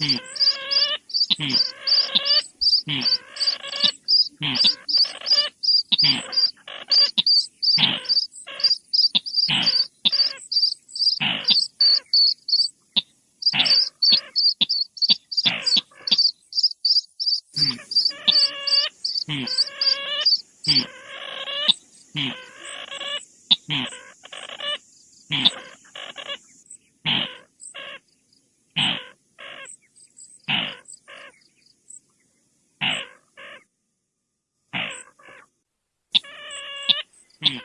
Mm-hmm. Mm-hmm.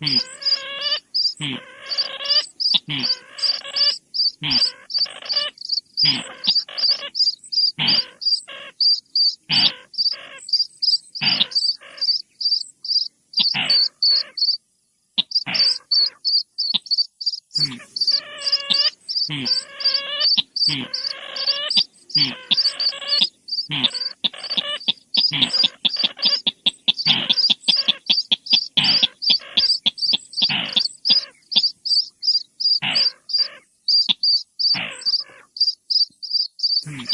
Mm-hmm. Mm-hmm.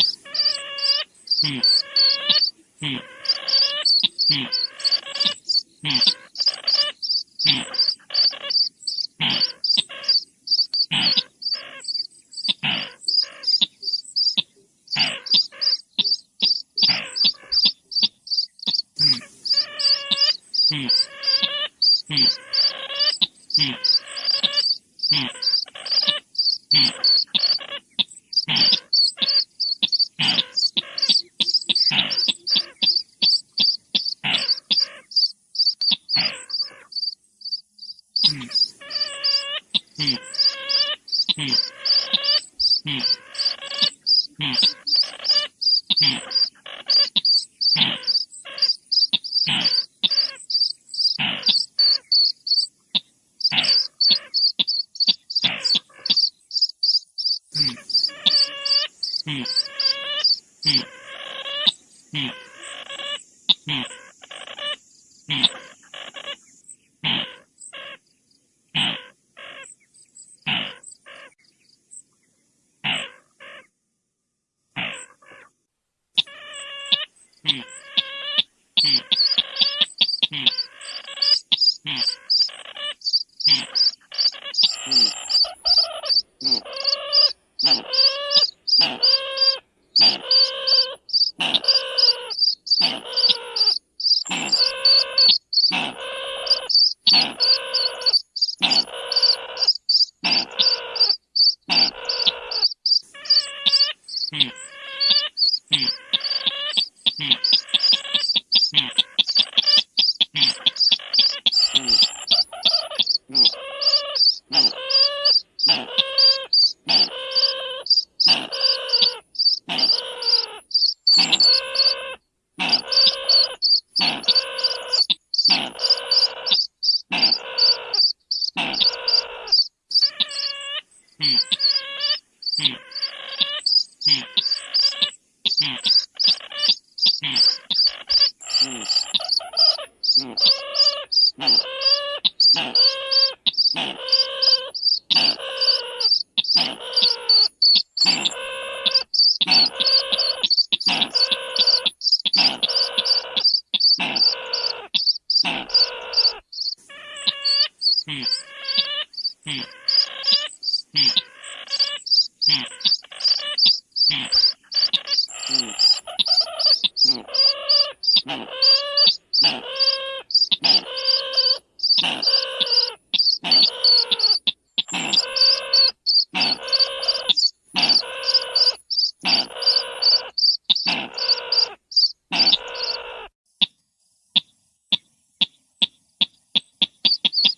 Mm-hmm. Hmm.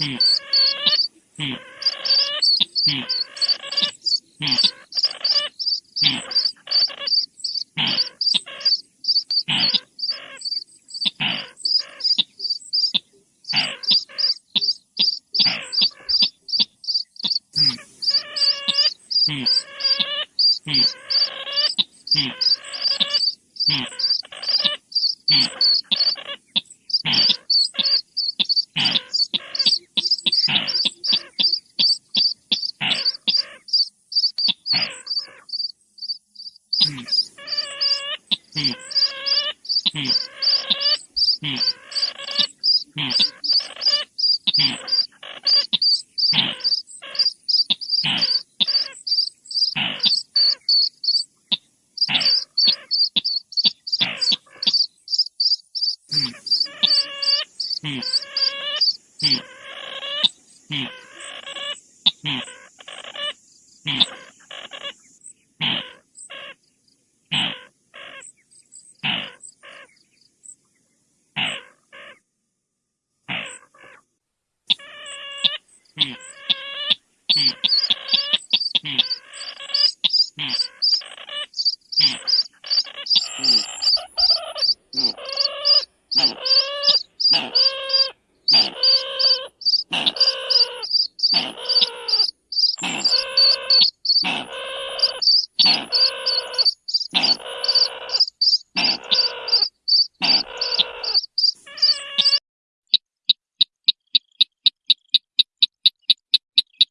Mm-hmm. Mm-hmm. Mm-hmm.